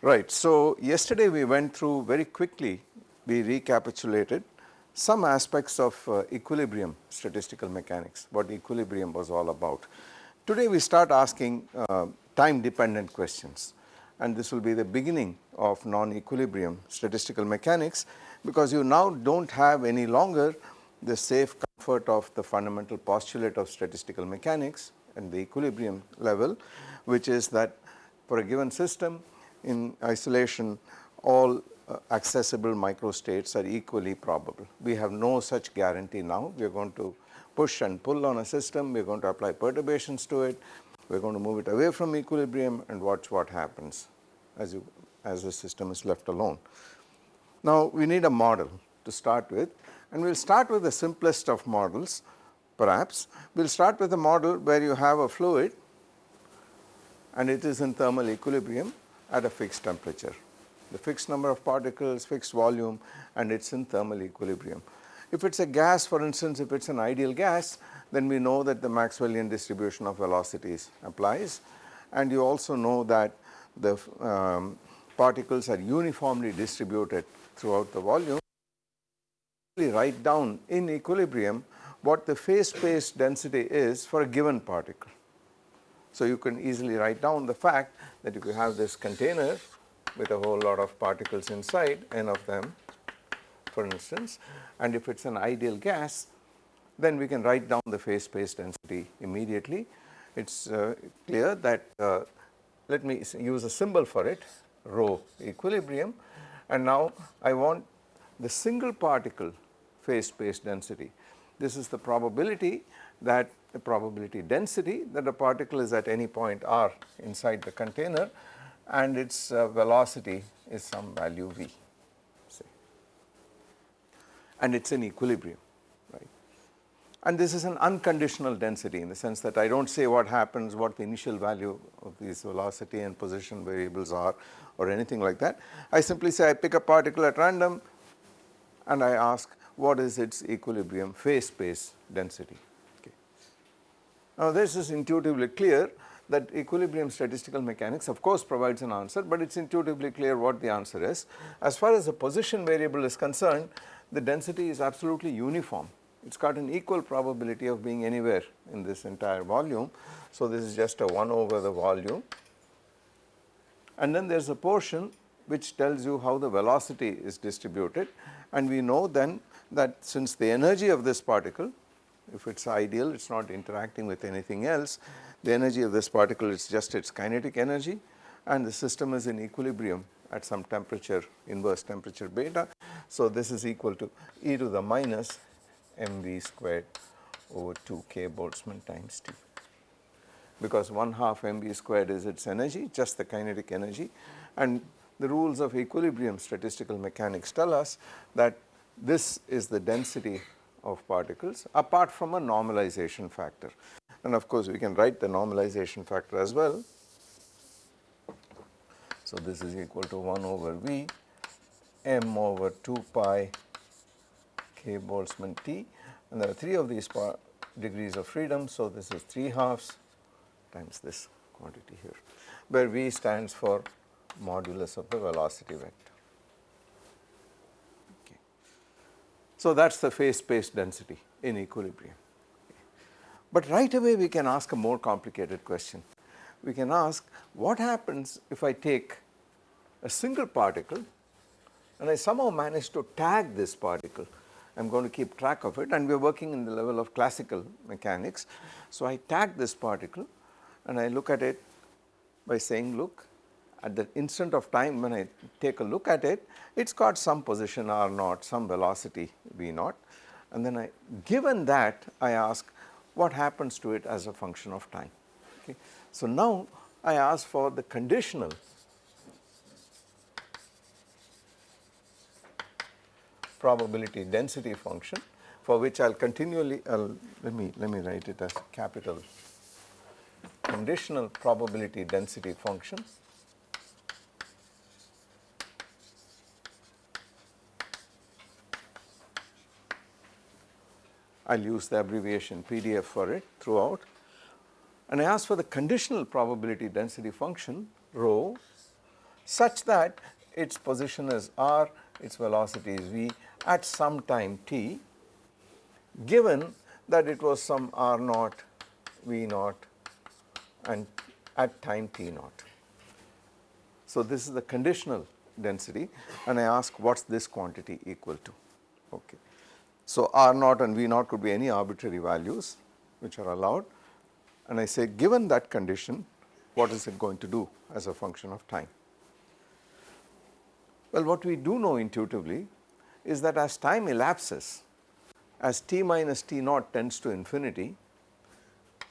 Right. So, yesterday we went through very quickly, we recapitulated some aspects of uh, equilibrium statistical mechanics, what equilibrium was all about. Today we start asking uh, time dependent questions and this will be the beginning of non-equilibrium statistical mechanics because you now do not have any longer the safe comfort of the fundamental postulate of statistical mechanics and the equilibrium level which is that for a given system in isolation all uh, accessible microstates are equally probable. We have no such guarantee now. We are going to push and pull on a system, we are going to apply perturbations to it, we are going to move it away from equilibrium and watch what happens as you as the system is left alone. Now we need a model to start with and we will start with the simplest of models perhaps. We will start with a model where you have a fluid and it is in thermal equilibrium at a fixed temperature. The fixed number of particles, fixed volume and it is in thermal equilibrium. If it is a gas for instance, if it is an ideal gas then we know that the Maxwellian distribution of velocities applies and you also know that the um, particles are uniformly distributed throughout the volume. We write down in equilibrium what the phase space density is for a given particle. So, you can easily write down the fact that if you have this container with a whole lot of particles inside n of them for instance and if it is an ideal gas then we can write down the phase space density immediately. It is uh, clear that uh, let me use a symbol for it rho equilibrium and now I want the single particle phase space density. This is the probability that the probability density that a particle is at any point r inside the container and its uh, velocity is some value v and it is in equilibrium right. And this is an unconditional density in the sense that I do not say what happens, what the initial value of these velocity and position variables are or anything like that. I simply say I pick a particle at random and I ask what is its equilibrium phase space density. Now this is intuitively clear that equilibrium statistical mechanics of course provides an answer, but it is intuitively clear what the answer is. As far as the position variable is concerned, the density is absolutely uniform. It has got an equal probability of being anywhere in this entire volume. So this is just a 1 over the volume and then there is a portion which tells you how the velocity is distributed and we know then that since the energy of this particle if it is ideal, it is not interacting with anything else. The energy of this particle is just its kinetic energy and the system is in equilibrium at some temperature inverse temperature beta. So, this is equal to e to the minus mv squared over 2 k Boltzmann times T because 1 half mv squared is its energy just the kinetic energy and the rules of equilibrium statistical mechanics tell us that this is the density of particles apart from a normalization factor. And of course, we can write the normalization factor as well. So, this is equal to 1 over V m over 2 pi k Boltzmann T and there are 3 of these degrees of freedom. So, this is 3 halves times this quantity here where V stands for modulus of the velocity vector. So, that is the phase space density in equilibrium. But right away we can ask a more complicated question. We can ask what happens if I take a single particle and I somehow manage to tag this particle. I am going to keep track of it and we are working in the level of classical mechanics. So, I tag this particle and I look at it by saying look at the instant of time when I take a look at it, it has got some position r naught, some velocity v naught and then I given that I ask what happens to it as a function of time. So, now I ask for the conditional. Probability density function for which I will continually I'll, let me let me write it as capital. Conditional probability density function. I will use the abbreviation PDF for it throughout and I ask for the conditional probability density function rho such that its position is r, its velocity is v at some time t given that it was some r naught, v naught and at time t naught. So, this is the conditional density and I ask what is this quantity equal to. Okay. So, R naught and V naught could be any arbitrary values which are allowed and I say given that condition what is it going to do as a function of time. Well, what we do know intuitively is that as time elapses as t minus t naught tends to infinity.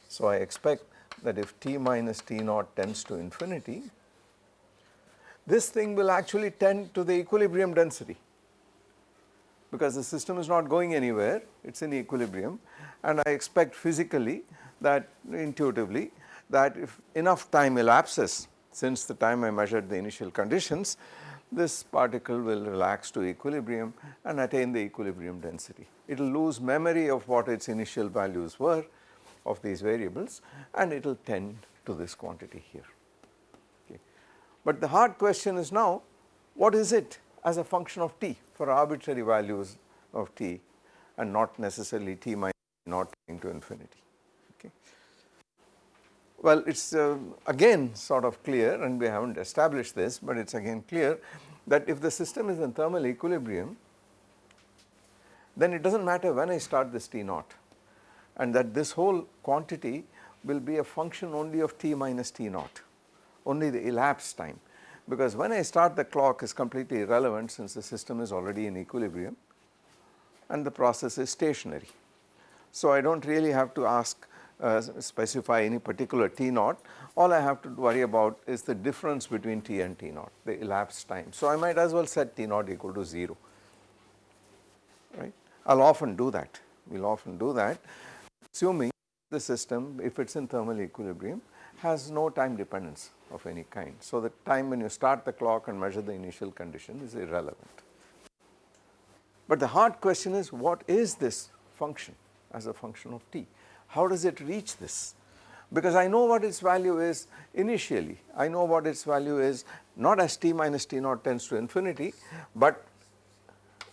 So, I expect that if t minus t naught tends to infinity this thing will actually tend to the equilibrium density because the system is not going anywhere, it is in equilibrium and I expect physically that intuitively that if enough time elapses since the time I measured the initial conditions, this particle will relax to equilibrium and attain the equilibrium density. It will lose memory of what its initial values were of these variables and it will tend to this quantity here. Okay. But the hard question is now what is it as a function of t for arbitrary values of t and not necessarily t minus not into infinity. Okay. Well, it is uh, again sort of clear and we have not established this, but it is again clear that if the system is in thermal equilibrium, then it does not matter when I start this T naught and that this whole quantity will be a function only of T minus T naught, only the elapsed time because when I start the clock is completely irrelevant since the system is already in equilibrium and the process is stationary. So, I do not really have to ask uh, specify any particular T naught, all I have to worry about is the difference between T and T naught, the elapsed time. So, I might as well set T naught equal to 0, right. I will often do that, we will often do that assuming the system if it is in thermal equilibrium has no time dependence of any kind. So, the time when you start the clock and measure the initial condition is irrelevant. But the hard question is what is this function as a function of t? How does it reach this? Because I know what its value is initially, I know what its value is not as t minus t naught tends to infinity, but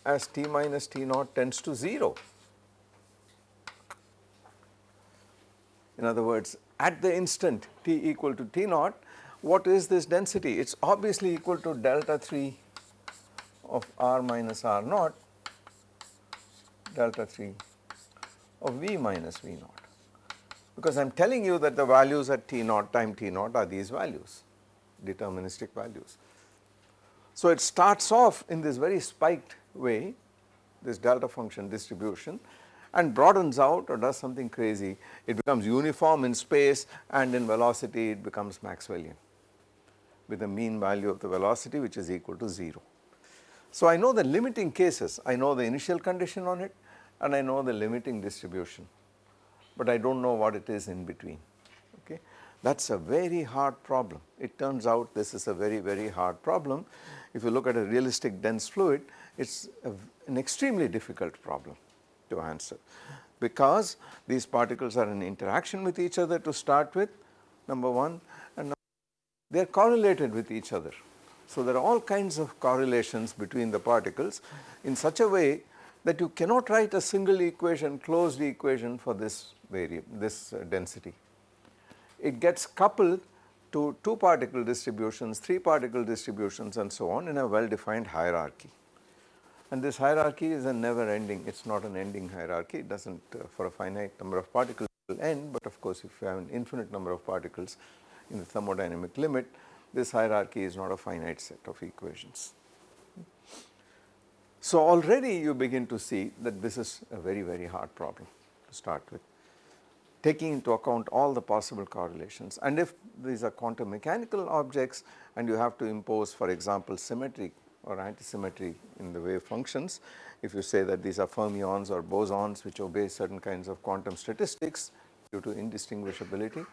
as t minus t naught tends to 0. In other words, at the instant t equal to t naught, what is this density? It is obviously equal to delta 3 of r minus r naught delta 3 of v minus v naught because I am telling you that the values at t naught time t naught are these values deterministic values. So, it starts off in this very spiked way this delta function distribution and broadens out or does something crazy it becomes uniform in space and in velocity it becomes Maxwellian with a mean value of the velocity which is equal to 0. So, I know the limiting cases, I know the initial condition on it and I know the limiting distribution, but I do not know what it is in between. Okay. That is a very hard problem. It turns out this is a very, very hard problem. If you look at a realistic dense fluid, it is an extremely difficult problem to answer because these particles are in interaction with each other to start with number 1 and they are correlated with each other. So, there are all kinds of correlations between the particles in such a way that you cannot write a single equation closed equation for this variable this uh, density. It gets coupled to two particle distributions, three particle distributions and so on in a well defined hierarchy. And this hierarchy is a never ending, it is not an ending hierarchy, it does not uh, for a finite number of particles end, but of course if you have an infinite number of particles in the thermodynamic limit, this hierarchy is not a finite set of equations. So, already you begin to see that this is a very, very hard problem to start with, taking into account all the possible correlations. And if these are quantum mechanical objects and you have to impose for example, symmetry or antisymmetry in the wave functions, if you say that these are fermions or bosons which obey certain kinds of quantum statistics due to indistinguishability,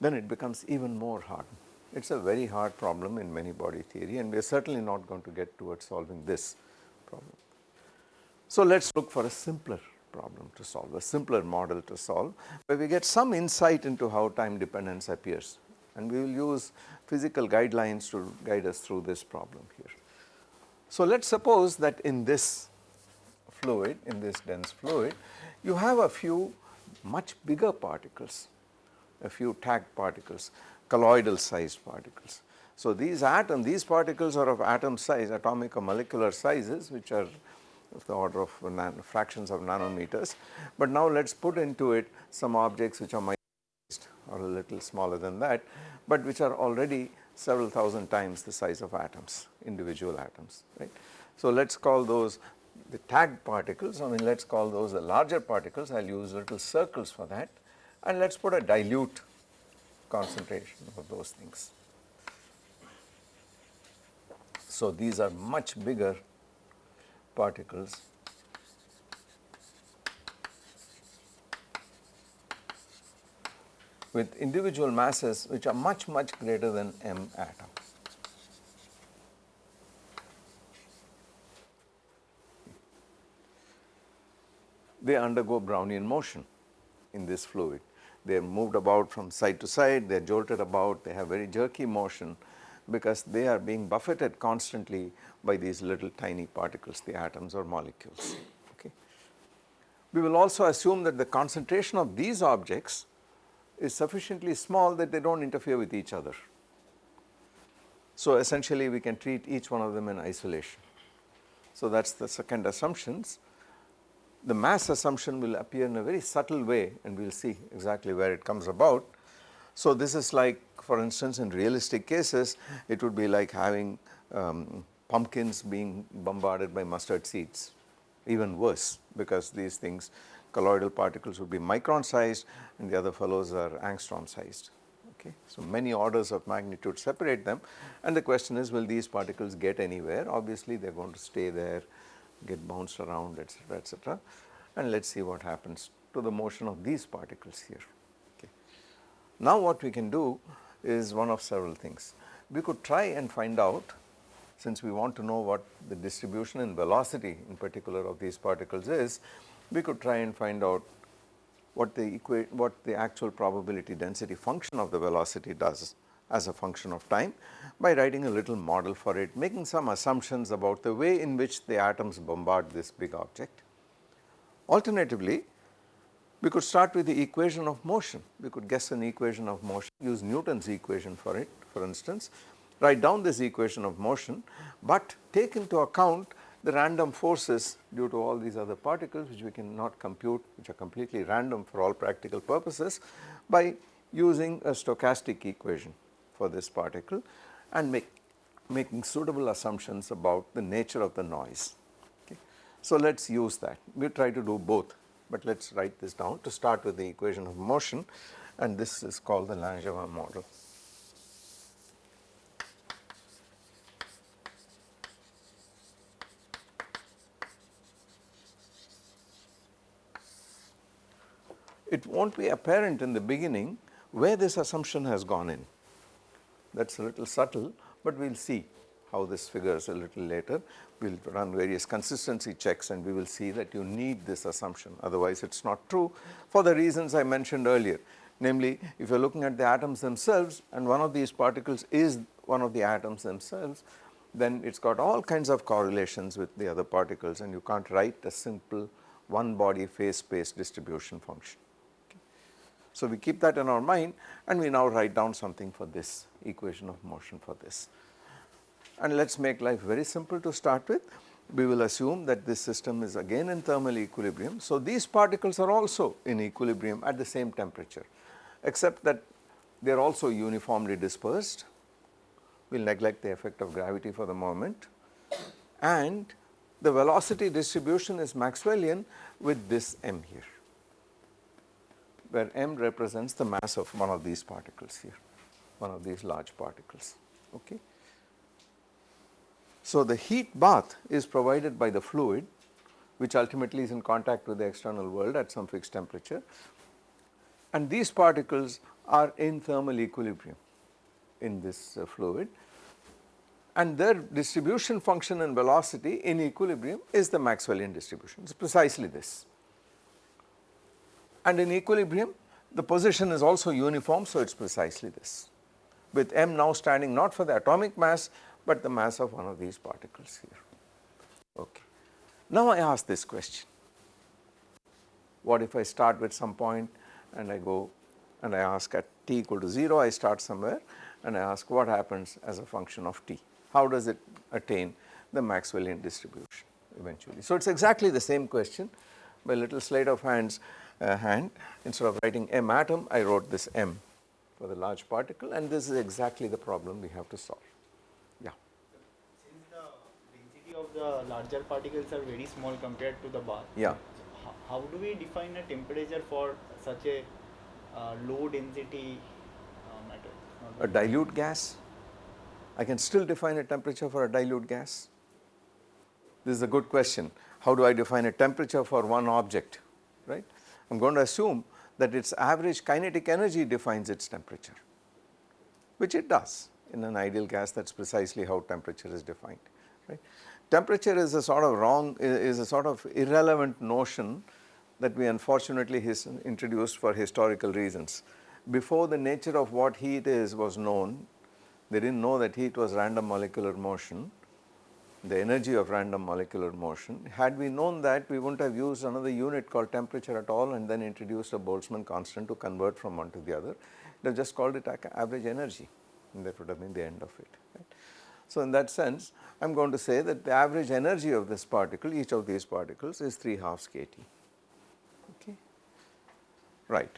then it becomes even more hard. It is a very hard problem in many body theory and we are certainly not going to get towards solving this problem. So, let us look for a simpler problem to solve, a simpler model to solve where we get some insight into how time dependence appears and we will use physical guidelines to guide us through this problem here. So, let us suppose that in this fluid, in this dense fluid, you have a few much bigger particles, a few tagged particles, colloidal sized particles. So, these atom, these particles are of atom size, atomic or molecular sizes which are of the order of fractions of nanometers. But now let us put into it some objects which are micro or a little smaller than that, but which are already several thousand times the size of atoms, individual atoms, right. So, let us call those the tagged particles, I mean let us call those the larger particles, I will use little circles for that and let us put a dilute concentration of those things. So, these are much bigger particles with individual masses which are much much greater than m atom. They undergo Brownian motion in this fluid. They are moved about from side to side, they are jolted about, they have very jerky motion because they are being buffeted constantly by these little tiny particles, the atoms or molecules. Okay. We will also assume that the concentration of these objects is sufficiently small that they do not interfere with each other. So, essentially we can treat each one of them in isolation. So, that is the second assumptions. The mass assumption will appear in a very subtle way and we will see exactly where it comes about. So, this is like for instance in realistic cases it would be like having um, pumpkins being bombarded by mustard seeds even worse because these things colloidal particles would be micron sized and the other fellows are angstrom sized. Okay. So, many orders of magnitude separate them and the question is will these particles get anywhere obviously they are going to stay there get bounced around etc., etc. and let us see what happens to the motion of these particles here. Now what we can do is one of several things. We could try and find out since we want to know what the distribution in velocity in particular of these particles is, we could try and find out what the what the actual probability density function of the velocity does as a function of time by writing a little model for it, making some assumptions about the way in which the atoms bombard this big object. Alternatively, we could start with the equation of motion. We could guess an equation of motion, use Newton's equation for it for instance, write down this equation of motion, but take into account the random forces due to all these other particles which we cannot compute which are completely random for all practical purposes by using a stochastic equation for this particle and make, making suitable assumptions about the nature of the noise. Okay. So, let us use that we try to do both, but let us write this down to start with the equation of motion and this is called the Langevin model. it will not be apparent in the beginning where this assumption has gone in. That is a little subtle, but we will see how this figures a little later. We will run various consistency checks and we will see that you need this assumption otherwise it is not true for the reasons I mentioned earlier. Namely if you are looking at the atoms themselves and one of these particles is one of the atoms themselves then it has got all kinds of correlations with the other particles and you can't write a simple one body phase space distribution function. So, we keep that in our mind and we now write down something for this equation of motion for this. And let us make life very simple to start with. We will assume that this system is again in thermal equilibrium. So, these particles are also in equilibrium at the same temperature except that they are also uniformly dispersed. We will neglect the effect of gravity for the moment and the velocity distribution is Maxwellian with this m here where m represents the mass of one of these particles here, one of these large particles. Okay. So, the heat bath is provided by the fluid which ultimately is in contact with the external world at some fixed temperature. And these particles are in thermal equilibrium in this uh, fluid. And their distribution function and velocity in equilibrium is the Maxwellian distribution, it is precisely this. And in equilibrium the position is also uniform so it is precisely this. With m now standing not for the atomic mass but the mass of one of these particles here. Okay. Now I ask this question, what if I start with some point and I go and I ask at t equal to 0 I start somewhere and I ask what happens as a function of t, how does it attain the Maxwellian distribution eventually. So it is exactly the same question by little sleight of hands uh, hand instead of writing m atom I wrote this m for the large particle and this is exactly the problem we have to solve. Yeah. Since the density of the larger particles are very small compared to the bar. Yeah. So how, how do we define a temperature for such a uh, low density uh, matter? A dilute gas, I can still define a temperature for a dilute gas. This is a good question. How do I define a temperature for one object, right? I am going to assume that its average kinetic energy defines its temperature, which it does in an ideal gas that is precisely how temperature is defined, right. Temperature is a sort of wrong, is a sort of irrelevant notion that we unfortunately introduced for historical reasons. Before the nature of what heat is was known, they did not know that heat was random molecular motion, the energy of random molecular motion. Had we known that we would not have used another unit called temperature at all and then introduced a Boltzmann constant to convert from one to the other. They just called it average energy and that would have been the end of it. Right. So in that sense I am going to say that the average energy of this particle each of these particles is 3 halves kT. Okay. Right.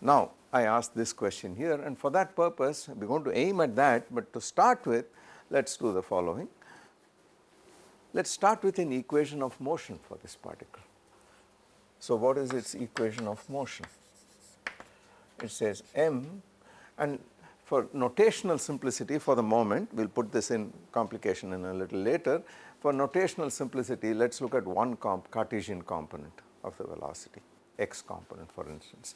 Now I ask this question here and for that purpose we are going to aim at that but to start with let us do the following. Let us start with an equation of motion for this particle. So what is its equation of motion? It says m and for notational simplicity for the moment we will put this in complication in a little later. For notational simplicity let us look at one comp Cartesian component of the velocity x component for instance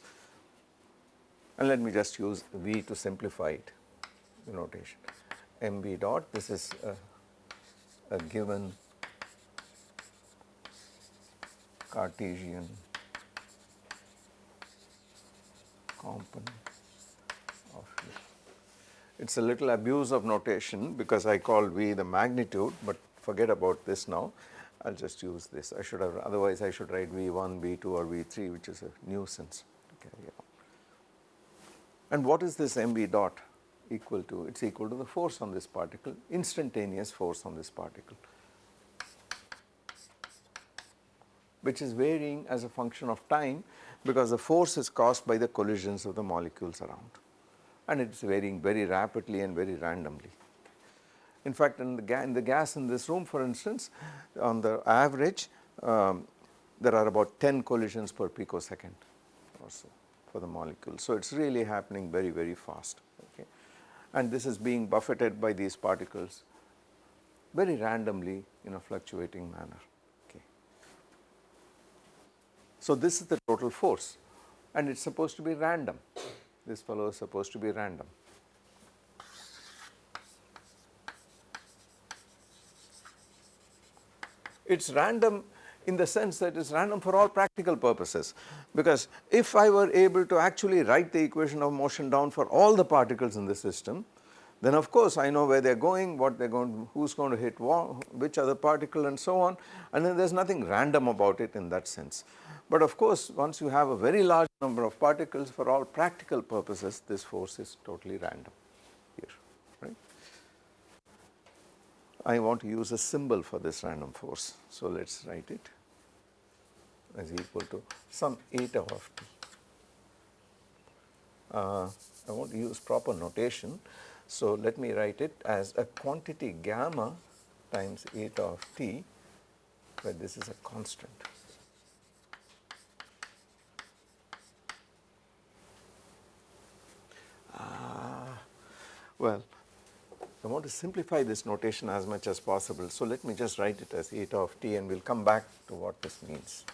and let me just use v to simplify it the notation mv dot this is a, a given Cartesian component. It is a little abuse of notation because I call V the magnitude, but forget about this now. I will just use this. I should have, otherwise I should write V1, V2 or V3 which is a nuisance carry on. And what is this mv dot equal to? It is equal to the force on this particle, instantaneous force on this particle. which is varying as a function of time because the force is caused by the collisions of the molecules around and it is varying very rapidly and very randomly. In fact, in the, in the gas in this room for instance on the average um, there are about 10 collisions per picosecond or so for the molecule. So, it is really happening very very fast okay and this is being buffeted by these particles very randomly in a fluctuating manner. So, this is the total force and it is supposed to be random, this fellow is supposed to be random. It is random in the sense that it is random for all practical purposes because if I were able to actually write the equation of motion down for all the particles in the system then of course I know where they are going, what they are going, who is going to hit which other particle and so on and then there is nothing random about it in that sense. But of course once you have a very large number of particles for all practical purposes this force is totally random here right. I want to use a symbol for this random force. So let us write it as equal to some eta of t. Uh, I want to use proper notation. So let me write it as a quantity gamma times eta of t where this is a constant. Ah, well, I want to simplify this notation as much as possible. So, let me just write it as eta of t and we will come back to what this means.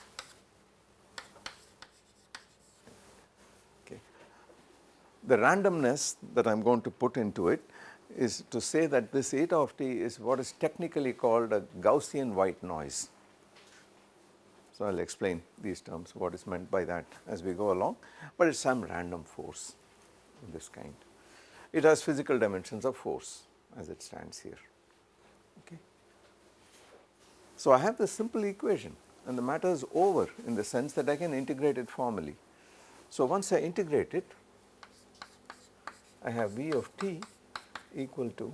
The randomness that I am going to put into it is to say that this eta of t is what is technically called a Gaussian white noise. So, I will explain these terms what is meant by that as we go along, but it is some random force of this kind. It has physical dimensions of force as it stands here. Okay. So, I have this simple equation and the matter is over in the sense that I can integrate it formally. So, once I integrate it, I have V of t equal to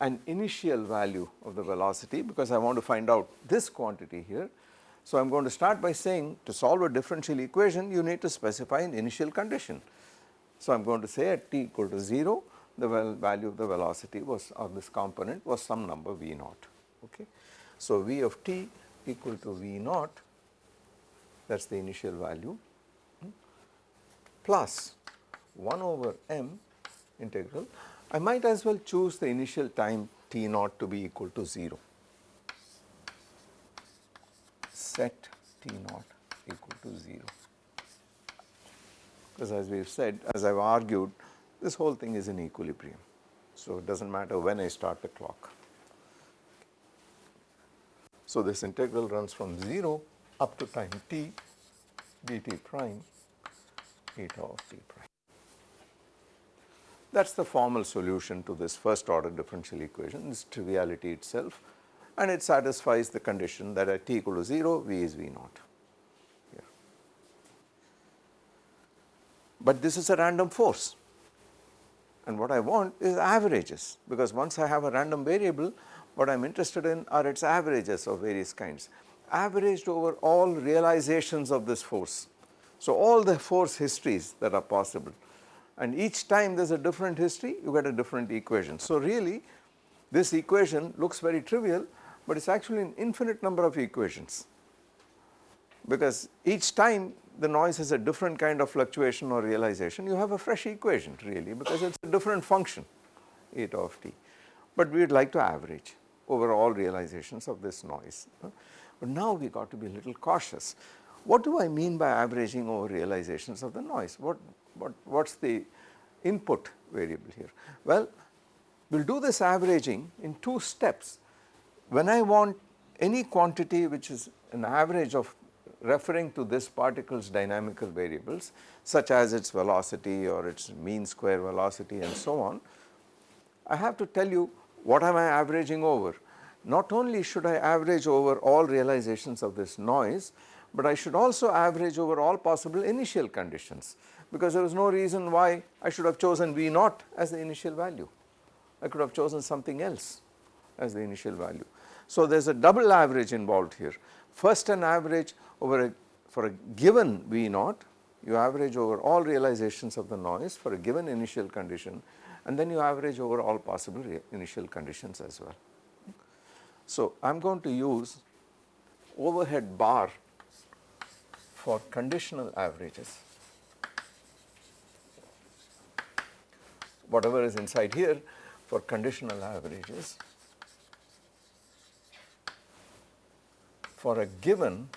an initial value of the velocity because I want to find out this quantity here. So, I am going to start by saying to solve a differential equation you need to specify an initial condition. So, I am going to say at t equal to 0 the value of the velocity was or this component was some number v naught. Okay. So, v of t equal to v naught that is the initial value hmm, plus 1 over m integral I might as well choose the initial time t naught to be equal to 0 set t naught equal to 0 because as we have said as I have argued this whole thing is in equilibrium. So, it does not matter when I start the clock. So, this integral runs from 0 up to time t dt prime eta of t prime. That is the formal solution to this first order differential equation, this triviality itself and it satisfies the condition that at t equal to 0 V is V naught. But this is a random force and what I want is averages because once I have a random variable what I am interested in are its averages of various kinds averaged over all realizations of this force. So, all the force histories that are possible and each time there is a different history you get a different equation. So, really this equation looks very trivial, but it is actually an infinite number of equations because each time the noise has a different kind of fluctuation or realization you have a fresh equation really because it is a different function eta of t. But we would like to average over all realizations of this noise. But now we got to be a little cautious. What do I mean by averaging over realizations of the noise? What, what, what is the input variable here? Well, we will do this averaging in two steps. When I want any quantity which is an average of referring to this particle's dynamical variables such as its velocity or its mean square velocity and so on, I have to tell you what am I averaging over. Not only should I average over all realizations of this noise, but I should also average over all possible initial conditions because there is no reason why I should have chosen V naught as the initial value. I could have chosen something else as the initial value. So, there is a double average involved here. First an average over a for a given V naught you average over all realizations of the noise for a given initial condition and then you average over all possible initial conditions as well. So, I am going to use overhead bar for conditional averages. Whatever is inside here for conditional averages for a given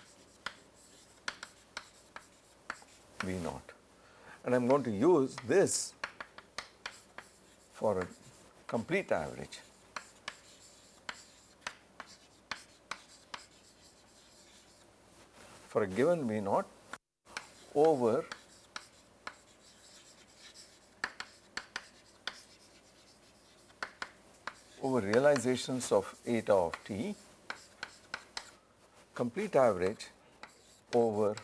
V naught and I am going to use this for a complete average. For a given V naught over over realizations of eta of t complete average over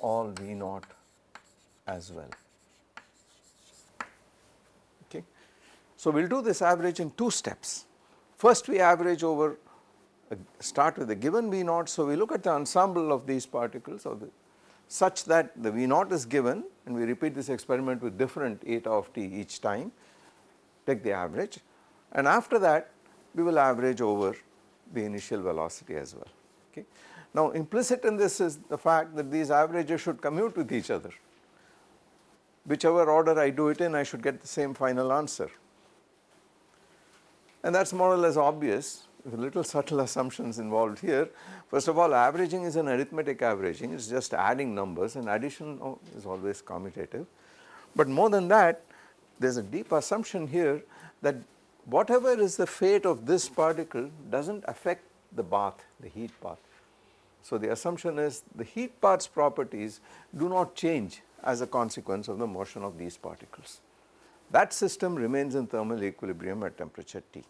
all V naught as well. Okay. So, we will do this average in two steps. First we average over Uh, start with a given V naught. So, we look at the ensemble of these particles the such that the V naught is given and we repeat this experiment with different eta of t each time take the average and after that we will average over the initial velocity as well. Okay. Now implicit in this is the fact that these averages should commute with each other. Whichever order I do it in I should get the same final answer. And that is more or less obvious little subtle assumptions involved here. First of all averaging is an arithmetic averaging it is just adding numbers and addition oh, is always commutative. But more than that there is a deep assumption here that whatever is the fate of this particle does not affect the bath the heat bath. So the assumption is the heat bath's properties do not change as a consequence of the motion of these particles. That system remains in thermal equilibrium at temperature T.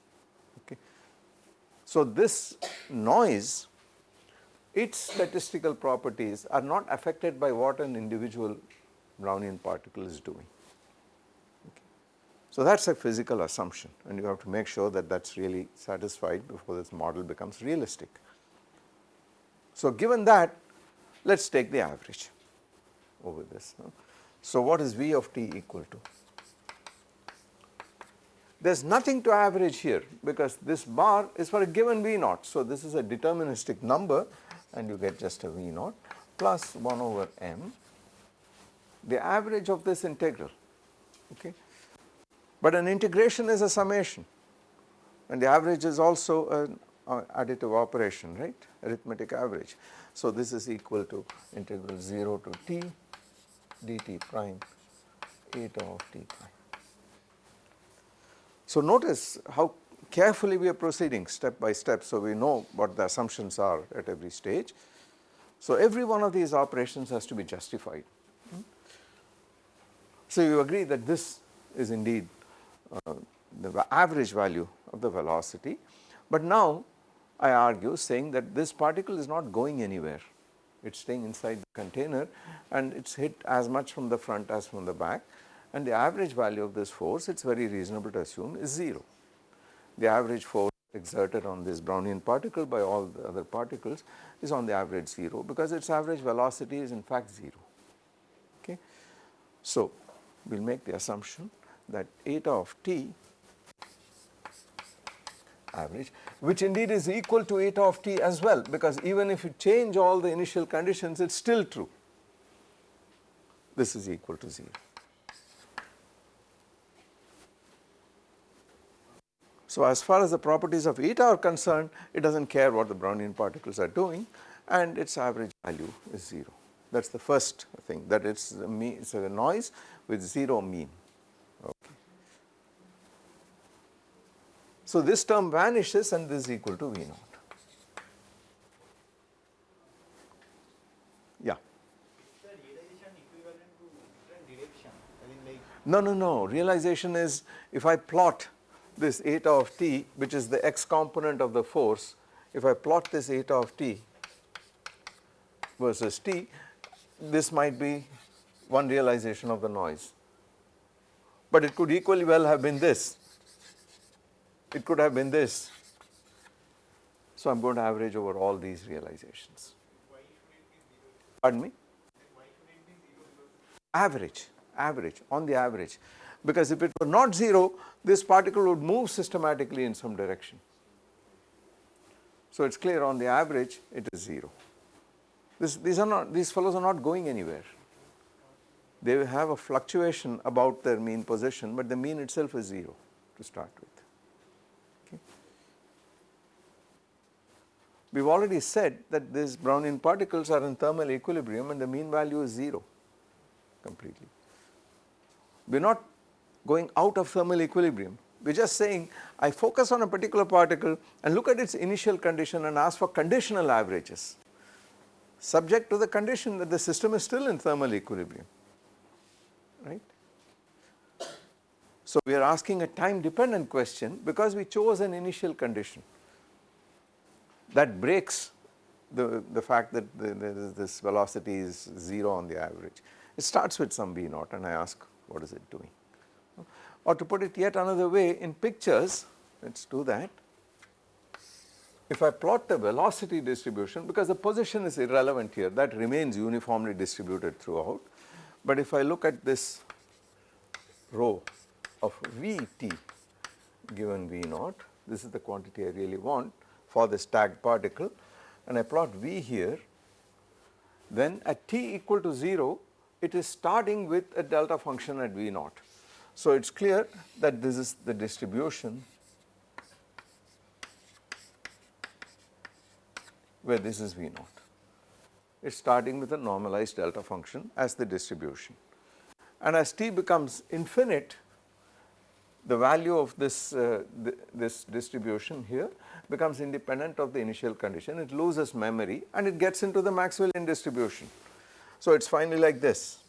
So this noise its statistical properties are not affected by what an individual Brownian particle is doing. Okay. So that is a physical assumption and you have to make sure that that is really satisfied before this model becomes realistic. So given that let us take the average over this. So what is V of t equal to? There is nothing to average here because this bar is for a given V naught. So this is a deterministic number and you get just a V naught plus 1 over m the average of this integral okay. But an integration is a summation and the average is also an uh, additive operation right arithmetic average. So this is equal to integral 0 to t dt prime eta of t prime. So notice how carefully we are proceeding step by step so we know what the assumptions are at every stage. So every one of these operations has to be justified. So you agree that this is indeed uh, the average value of the velocity but now I argue saying that this particle is not going anywhere it is staying inside the container and it is hit as much from the front as from the back and the average value of this force it is very reasonable to assume is 0. The average force exerted on this Brownian particle by all the other particles is on the average 0 because its average velocity is in fact 0 okay. So we will make the assumption that eta of t average which indeed is equal to eta of t as well because even if you change all the initial conditions it is still true this is equal to 0. So as far as the properties of eta are concerned it does not care what the Brownian particles are doing and its average value is 0 that is the first thing that it is a, noise with 0 mean. Okay. So this term vanishes and this is equal to V naught. Yeah. No, no, no. Realization is if I plot this eta of t which is the x component of the force, if I plot this eta of t versus t, this might be one realization of the noise. But it could equally well have been this it could have been this. So I am going to average over all these realizations. Pardon me? Average, average, on the average. Because if it were not 0, this particle would move systematically in some direction. So it is clear on the average it is 0. This, these are not, these fellows are not going anywhere. They have a fluctuation about their mean position, but the mean itself is 0 to start with. We have already said that these Brownian particles are in thermal equilibrium and the mean value is 0 completely. We are not going out of thermal equilibrium, we are just saying I focus on a particular particle and look at its initial condition and ask for conditional averages subject to the condition that the system is still in thermal equilibrium, right. So we are asking a time dependent question because we chose an initial condition that breaks the, the fact that the, the, this velocity is 0 on the average. It starts with some V naught and I ask what is it doing. Or to put it yet another way in pictures, let us do that. If I plot the velocity distribution because the position is irrelevant here that remains uniformly distributed throughout. But if I look at this rho of Vt given V naught, this is the quantity I really want for this tagged particle and I plot V here, then at t equal to 0 it is starting with a delta function at V naught. So it is clear that this is the distribution where this is V naught. It is starting with a normalized delta function as the distribution. And as t becomes infinite, the value of this, uh, th this distribution here becomes independent of the initial condition, it loses memory and it gets into the Maxwellian distribution. So, it is finally like this.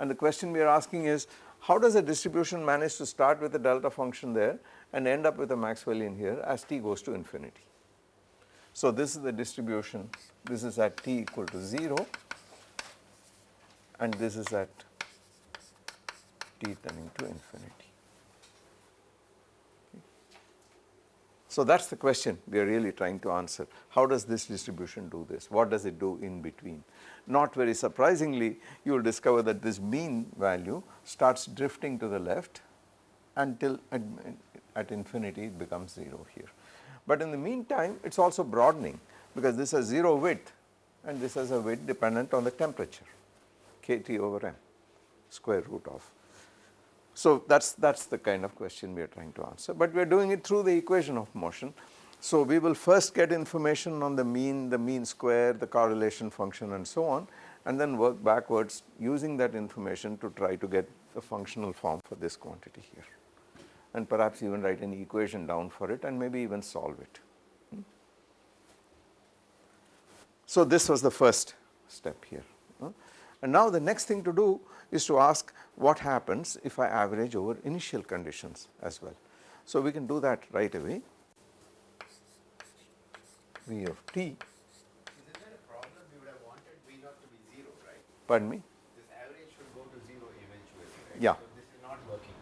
And the question we are asking is how does a distribution manage to start with a delta function there and end up with a Maxwellian here as t goes to infinity. So, this is the distribution, this is at t equal to 0 and this is at t tending to infinity. So, that is the question we are really trying to answer. How does this distribution do this? What does it do in between? Not very surprisingly, you will discover that this mean value starts drifting to the left until at, at infinity it becomes 0 here. But in the meantime, it is also broadening because this has 0 width and this has a width dependent on the temperature, kT over m square root of so, that is that is the kind of question we are trying to answer, but we are doing it through the equation of motion. So, we will first get information on the mean, the mean square, the correlation function and so on and then work backwards using that information to try to get the functional form for this quantity here and perhaps even write an equation down for it and maybe even solve it. Hmm. So, this was the first step here. And now the next thing to do is to ask what happens if I average over initial conditions as well. So, we can do that right away. V of t. Isn't there a problem? We would have wanted V naught to be 0, right? Pardon me? This average should go to 0 eventually, right? Yeah. So this is not working.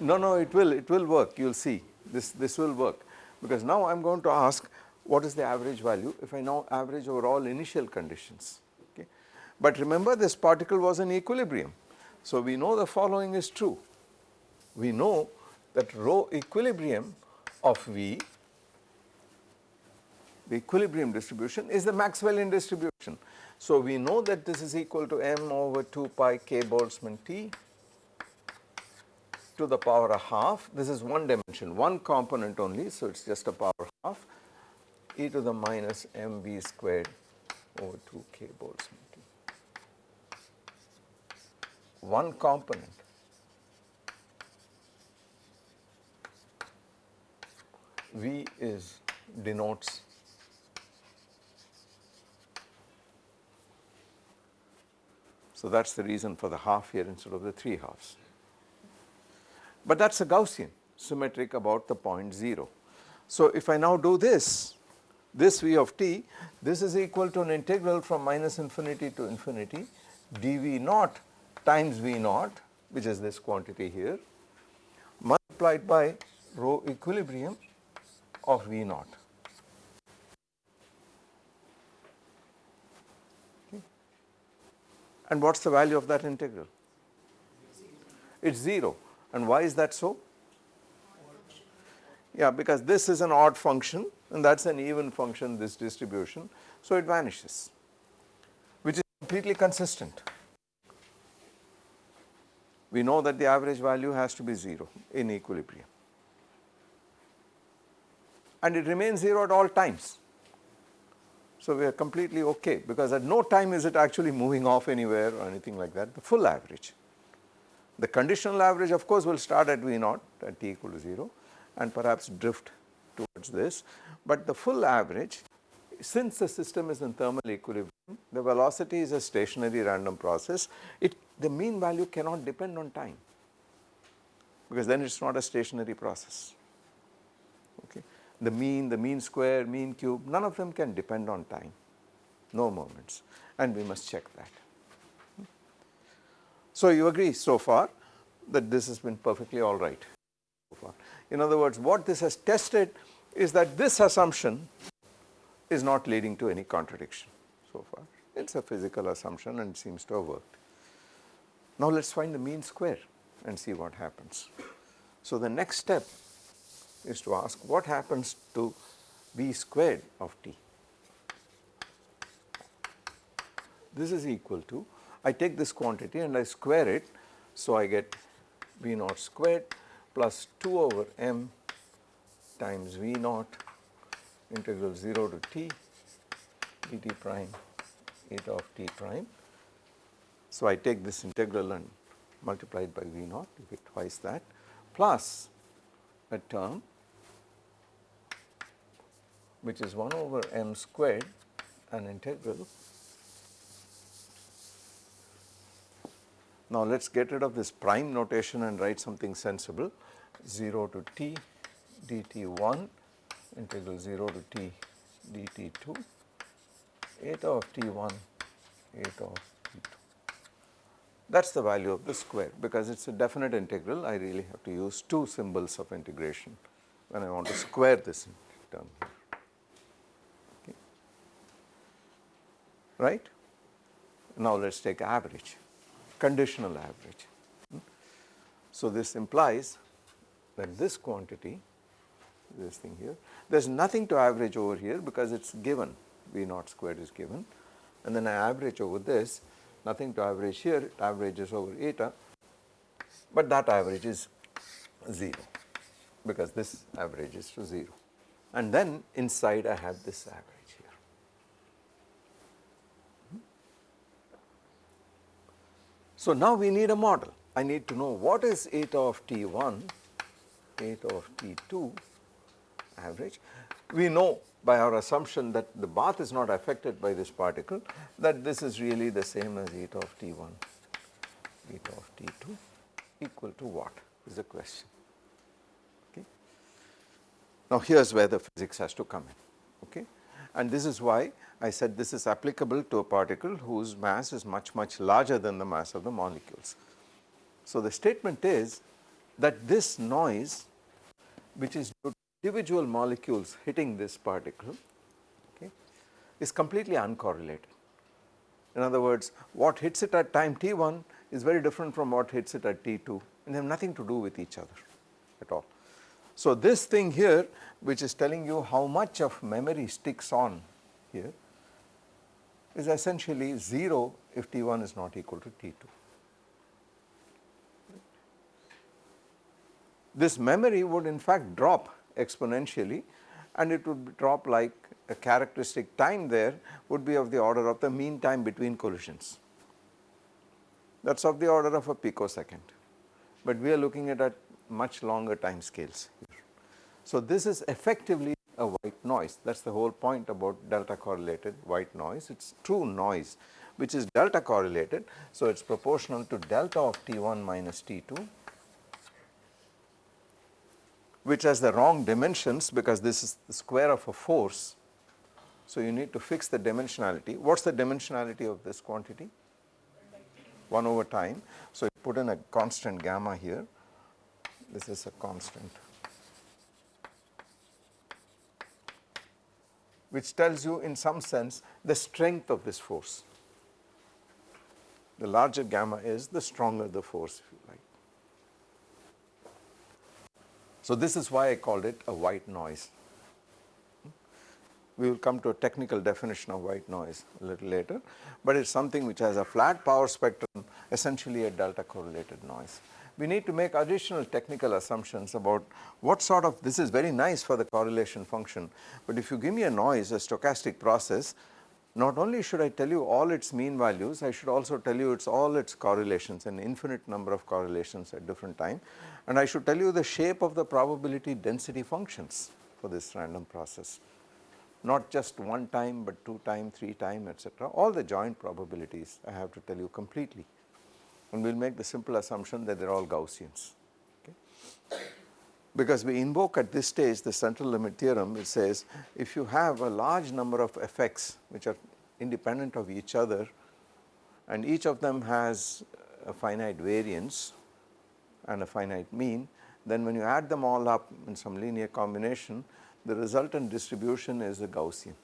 No, no, it will, it will work, you will see, this, this will work. Because now I am going to ask what is the average value if I now average over all initial conditions. But remember this particle was in equilibrium. So, we know the following is true. We know that rho equilibrium of V, the equilibrium distribution is the Maxwellian distribution. So, we know that this is equal to m over 2 pi k Boltzmann T to the power a half. This is one dimension, one component only. So, it is just a power half e to the minus m v squared over 2 k Boltzmann. One component V is denotes So that is the reason for the half here instead of the 3 halves. But that is a Gaussian symmetric about the point 0. So if I now do this, this V of t, this is equal to an integral from minus infinity to infinity dV naught times V naught which is this quantity here multiplied by rho equilibrium of V naught. Okay. And what is the value of that integral? It is 0 and why is that so? Yeah, because this is an odd function and that is an even function this distribution. So, it vanishes which is completely consistent we know that the average value has to be 0 in equilibrium and it remains 0 at all times. So, we are completely okay because at no time is it actually moving off anywhere or anything like that the full average. The conditional average of course will start at V naught at t equal to 0 and perhaps drift towards this, but the full average since the system is in thermal equilibrium the velocity is a stationary random process it the mean value cannot depend on time because then it is not a stationary process. Okay. The mean, the mean square, mean cube, none of them can depend on time, no moments and we must check that. So, you agree so far that this has been perfectly alright so far. In other words, what this has tested is that this assumption is not leading to any contradiction so far. It is a physical assumption and seems to have worked. Now let us find the mean square and see what happens. So the next step is to ask what happens to v squared of t. This is equal to, I take this quantity and I square it, so I get v naught squared plus 2 over m times V naught integral 0 to t dt prime eta of t prime. So, I take this integral and multiply it by V naught you get twice that plus a term which is 1 over m squared an integral. Now, let us get rid of this prime notation and write something sensible 0 to t dt1 integral 0 to t dt2 eta of t1 eta of t2. That is the value of the square because it is a definite integral I really have to use two symbols of integration when I want to square this term okay. right. Now let us take average conditional average. Hmm. So this implies that this quantity this thing here. There is nothing to average over here because it is given. V naught squared is given. And then I average over this. Nothing to average here. It averages over eta. But that average is 0 because this averages to 0 and then inside I have this average here. So now we need a model. I need to know what is eta of T1 eta of T2 average. We know by our assumption that the bath is not affected by this particle that this is really the same as eta of T1, eta of T2 equal to what is the question. Okay. Now here is where the physics has to come in okay and this is why I said this is applicable to a particle whose mass is much much larger than the mass of the molecules. So the statement is that this noise which is due individual molecules hitting this particle okay, is completely uncorrelated. In other words, what hits it at time t1 is very different from what hits it at t2 and they have nothing to do with each other at all. So this thing here which is telling you how much of memory sticks on here is essentially 0 if t1 is not equal to t2. This memory would in fact drop exponentially and it would drop like a characteristic time there would be of the order of the mean time between collisions. That is of the order of a picosecond, but we are looking at at much longer time scales. So this is effectively a white noise that is the whole point about delta correlated white noise it is true noise which is delta correlated. So it is proportional to delta of T1 minus T2 which has the wrong dimensions because this is the square of a force. So you need to fix the dimensionality. What is the dimensionality of this quantity? 1 over time. So you put in a constant gamma here, this is a constant which tells you in some sense the strength of this force. The larger gamma is the stronger the force if you like. So this is why I called it a white noise. Hmm? We will come to a technical definition of white noise a little later, but it is something which has a flat power spectrum essentially a delta correlated noise. We need to make additional technical assumptions about what sort of this is very nice for the correlation function, but if you give me a noise a stochastic process not only should I tell you all its mean values, I should also tell you its all its correlations an infinite number of correlations at different time and I should tell you the shape of the probability density functions for this random process not just one time but two time, three time etc. all the joint probabilities I have to tell you completely and we will make the simple assumption that they are all Gaussians okay. Because we invoke at this stage the central limit theorem it says if you have a large number of effects which are independent of each other and each of them has a finite variance and a finite mean, then when you add them all up in some linear combination, the resultant distribution is a Gaussian.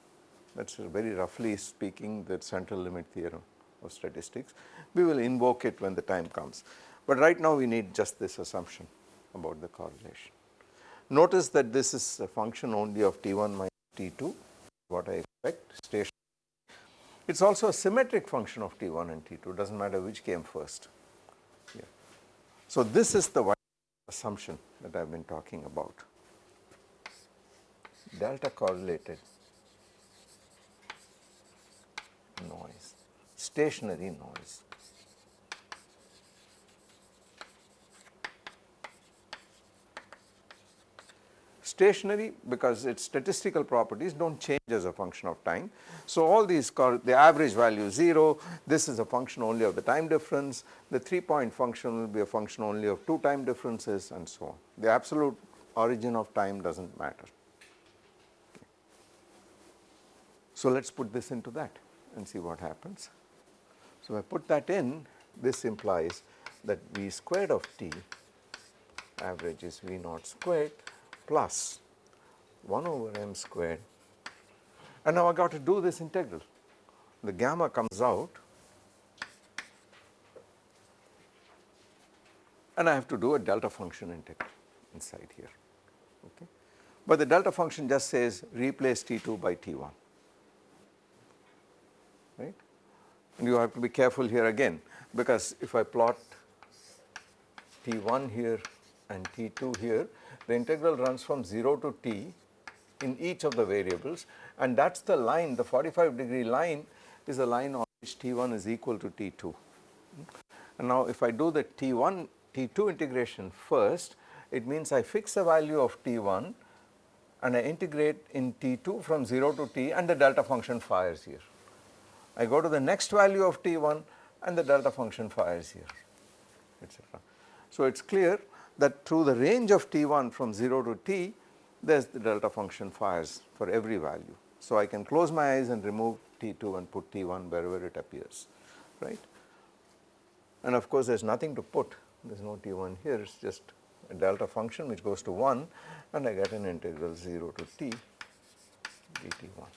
That is very roughly speaking the central limit theorem of statistics. We will invoke it when the time comes, but right now we need just this assumption about the correlation. Notice that this is a function only of T1 minus T2, what I expect station. It is also a symmetric function of T1 and T2, does not matter which came first. So this is the assumption that I have been talking about. delta correlated noise, stationary noise. Stationary because its statistical properties do not change as a function of time. So, all these the average value is 0, this is a function only of the time difference, the 3 point function will be a function only of 2 time differences and so on. The absolute origin of time does not matter. So, let us put this into that and see what happens. So, I put that in this implies that V squared of t average is V naught squared plus 1 over m squared and now I got to do this integral. The gamma comes out and I have to do a delta function integral inside here. Okay. But the delta function just says replace T2 by T1 right and you have to be careful here again because if I plot T1 here and T2 here the integral runs from 0 to t in each of the variables and that is the line the 45 degree line is the line on which t1 is equal to t2. And now if I do the t1 t2 integration first it means I fix the value of t1 and I integrate in t2 from 0 to t and the delta function fires here. I go to the next value of t1 and the delta function fires here etc. So it is clear that through the range of t1 from 0 to t there is the delta function fires for every value. So I can close my eyes and remove t2 and put t1 wherever it appears right and of course there is nothing to put there is no t1 here it is just a delta function which goes to 1 and I get an integral 0 to t dt1.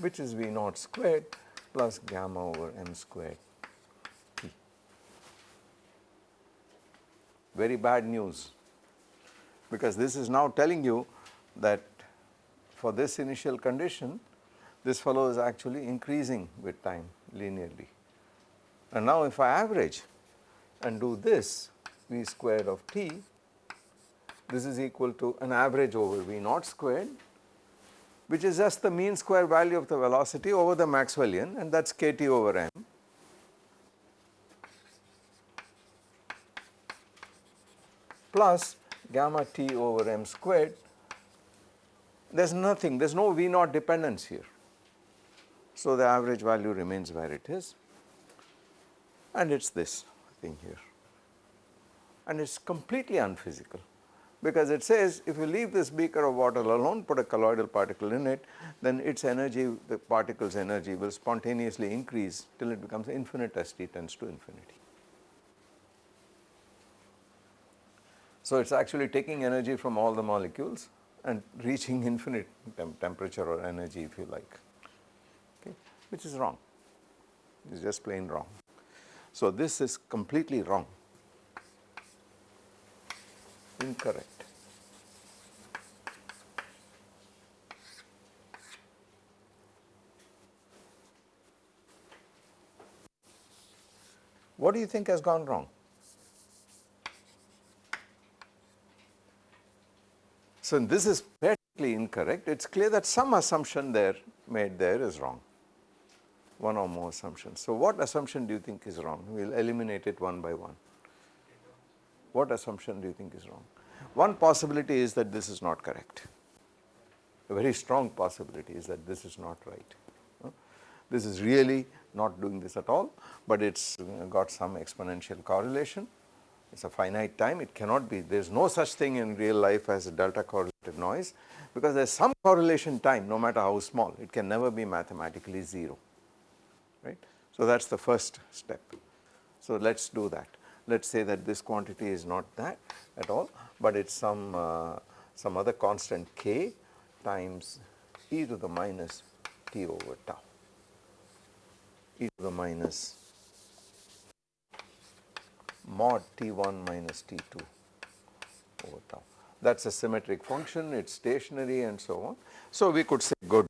which is V naught squared plus gamma over m squared very bad news because this is now telling you that for this initial condition this fellow is actually increasing with time linearly. And now if I average and do this v squared of t this is equal to an average over v naught squared which is just the mean square value of the velocity over the Maxwellian and that is kt over m plus gamma t over m squared, there is nothing, there is no V naught dependence here. So, the average value remains where it is and it is this thing here and it is completely unphysical because it says if you leave this beaker of water alone put a colloidal particle in it then its energy the particle's energy will spontaneously increase till it becomes infinite as t tends to infinity. So, it is actually taking energy from all the molecules and reaching infinite tem temperature or energy if you like, okay, which is wrong, it is just plain wrong. So, this is completely wrong, incorrect. What do you think has gone wrong? So, this is practically incorrect. It is clear that some assumption there made there is wrong, one or more assumptions. So, what assumption do you think is wrong? We will eliminate it one by one. What assumption do you think is wrong? One possibility is that this is not correct. A very strong possibility is that this is not right. This is really not doing this at all, but it has got some exponential correlation it is a finite time, it cannot be, there is no such thing in real life as a delta correlated noise because there is some correlation time no matter how small, it can never be mathematically 0, right. So, that is the first step. So, let us do that. Let us say that this quantity is not that at all, but it is some, uh, some other constant k times e to the minus t over tau, e to the minus mod t1 minus t2 over tau. That is a symmetric function, it is stationary and so on. So, we could say good,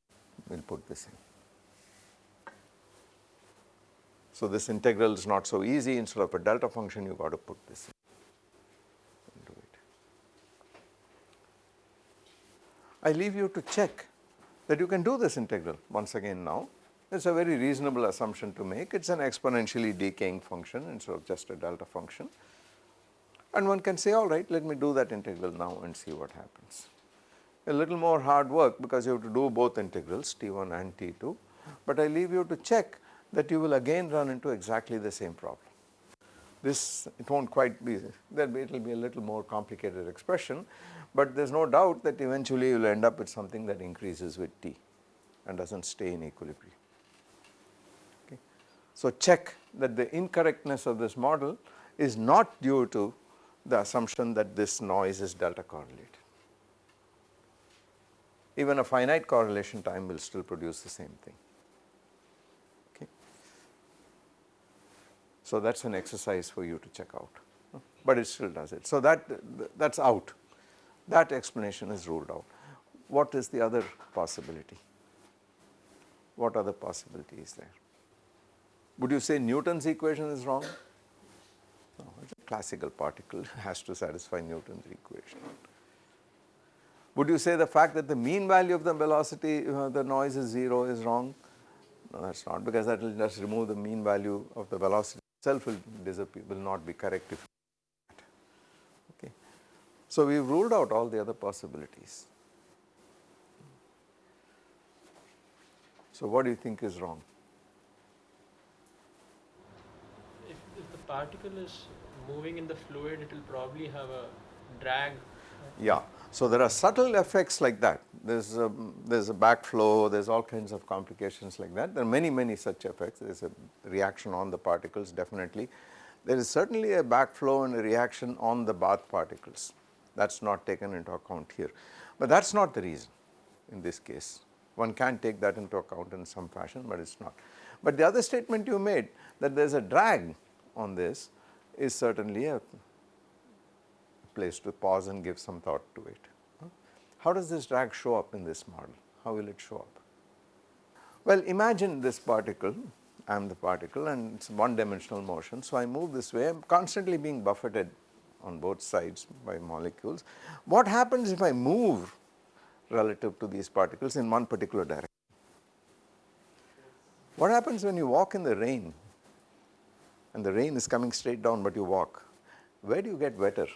we will put this in. So, this integral is not so easy instead of a delta function you got to put this in. I leave you to check that you can do this integral once again now. It is a very reasonable assumption to make, it is an exponentially decaying function instead of just a delta function. And one can say alright let me do that integral now and see what happens. A little more hard work because you have to do both integrals T1 and T2, but I leave you to check that you will again run into exactly the same problem. This it will not quite be, it will be a little more complicated expression, but there is no doubt that eventually you will end up with something that increases with t and does not stay in equilibrium. So, check that the incorrectness of this model is not due to the assumption that this noise is delta correlated. Even a finite correlation time will still produce the same thing. Okay. So, that is an exercise for you to check out, but it still does it. So, that that is out that explanation is ruled out. What is the other possibility? What other possibility is there? Would you say Newton's equation is wrong? No, it is a classical particle has to satisfy Newton's equation. Would you say the fact that the mean value of the velocity, uh, the noise is 0 is wrong? No, that is not because that will just remove the mean value of the velocity itself will disappear, will not be correct if so, we have ruled out all the other possibilities. So, what do you think is wrong? If, if the particle is moving in the fluid, it will probably have a drag. Yeah. So, there are subtle effects like that. There is a, there is a backflow, there is all kinds of complications like that. There are many, many such effects. There is a reaction on the particles definitely. There is certainly a backflow and a reaction on the bath particles that is not taken into account here. But that is not the reason in this case. One can take that into account in some fashion, but it is not. But the other statement you made that there is a drag on this is certainly a place to pause and give some thought to it. How does this drag show up in this model? How will it show up? Well, imagine this particle, I am the particle and it is one dimensional motion. So, I move this way, I am constantly being buffeted on both sides by molecules. What happens if I move relative to these particles in one particular direction? What happens when you walk in the rain and the rain is coming straight down but you walk? Where do you get wetter?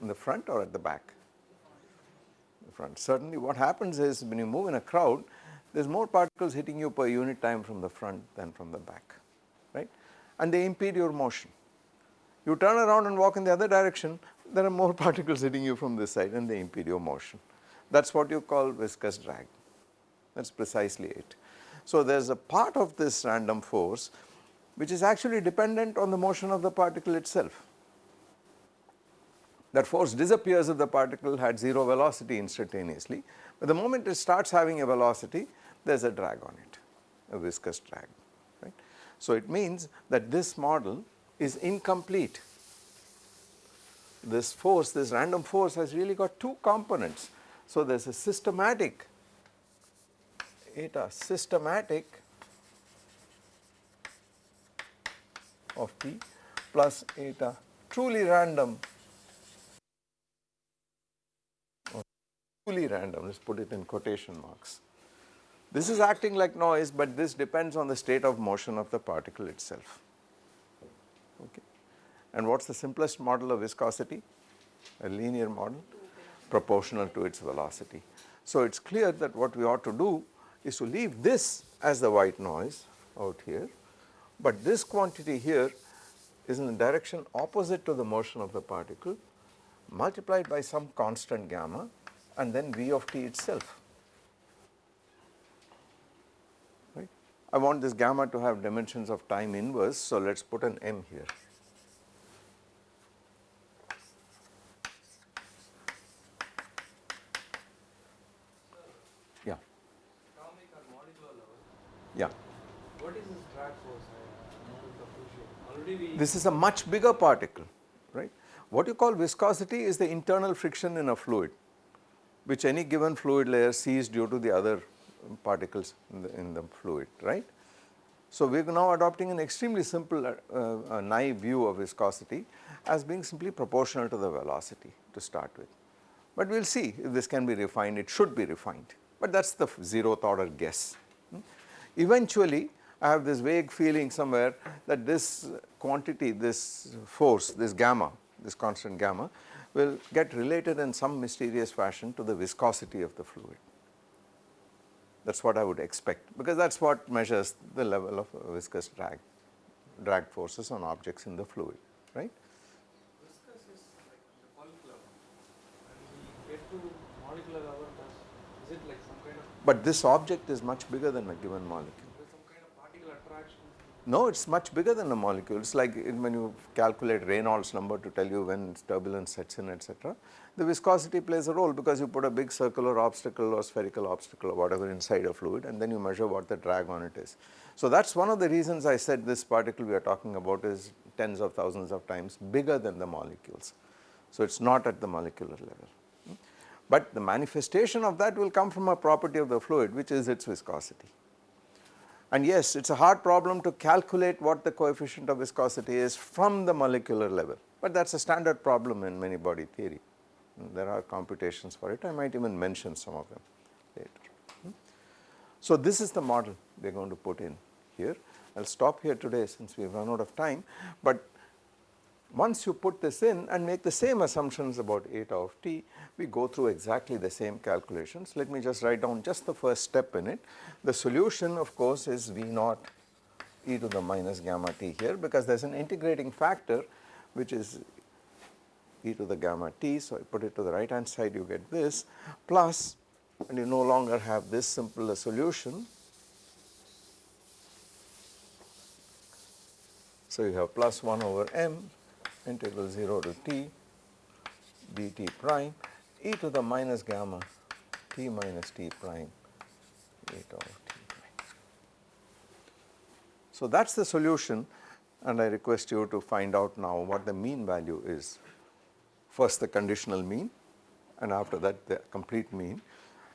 In the front or at the back? The front. Certainly what happens is when you move in a crowd, there is more particles hitting you per unit time from the front than from the back, right? And they impede your motion. You turn around and walk in the other direction, there are more particles hitting you from this side and they impede your motion. That is what you call viscous drag, that is precisely it. So, there is a part of this random force which is actually dependent on the motion of the particle itself. That force disappears if the particle had 0 velocity instantaneously, but the moment it starts having a velocity there is a drag on it, a viscous drag. Right? So, it means that this model is incomplete. This force, this random force has really got two components. So, there is a systematic eta systematic of P plus eta truly random truly random, let us put it in quotation marks. This is acting like noise, but this depends on the state of motion of the particle itself. Okay. And what is the simplest model of viscosity? A linear model proportional to its velocity. So, it is clear that what we ought to do is to leave this as the white noise out here, but this quantity here is in the direction opposite to the motion of the particle multiplied by some constant gamma and then V of t itself. Right? I want this gamma to have dimensions of time inverse. So, let us put an m here. Yeah. Yeah. What is this drag force? Already this is a much bigger particle, right? What you call viscosity is the internal friction in a fluid, which any given fluid layer sees due to the other particles in the, in the fluid, right. So, we are now adopting an extremely simple uh, uh, naive view of viscosity as being simply proportional to the velocity to start with. But we will see if this can be refined, it should be refined, but that is the zeroth order guess. Hmm. Eventually, I have this vague feeling somewhere that this quantity, this force, this gamma, this constant gamma will get related in some mysterious fashion to the viscosity of the fluid. That is what I would expect because that is what measures the level of viscous drag, drag forces on objects in the fluid, right. Viscous is like the molecular. When we get to molecular level, is it like some kind of, But this object is much bigger than a given molecule. there's some kind of particle attraction? No, it is much bigger than a molecule. It is like when you calculate Reynolds number to tell you when turbulence sets in etc. The viscosity plays a role because you put a big circular obstacle or spherical obstacle or whatever inside a fluid and then you measure what the drag on it is. So that is one of the reasons I said this particle we are talking about is tens of thousands of times bigger than the molecules. So it is not at the molecular level. Hmm? But the manifestation of that will come from a property of the fluid which is its viscosity. And yes, it is a hard problem to calculate what the coefficient of viscosity is from the molecular level, but that is a standard problem in many body theory. There are computations for it, I might even mention some of them later. Hmm. So this is the model we are going to put in here. I will stop here today since we have run out of time, but once you put this in and make the same assumptions about eta of t, we go through exactly the same calculations. Let me just write down just the first step in it. The solution of course is V naught e to the minus gamma t here because there is an integrating factor which is e to the gamma t. So, I put it to the right hand side you get this plus and you no longer have this simple solution. So, you have plus 1 over m integral 0 to t dt prime e to the minus gamma t minus t prime eta of t prime. So, that is the solution and I request you to find out now what the mean value is. First the conditional mean and after that the complete mean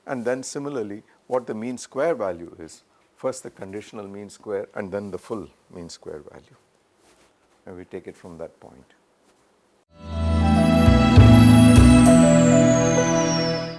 and then similarly what the mean square value is. First the conditional mean square and then the full mean square value and we take it from that point.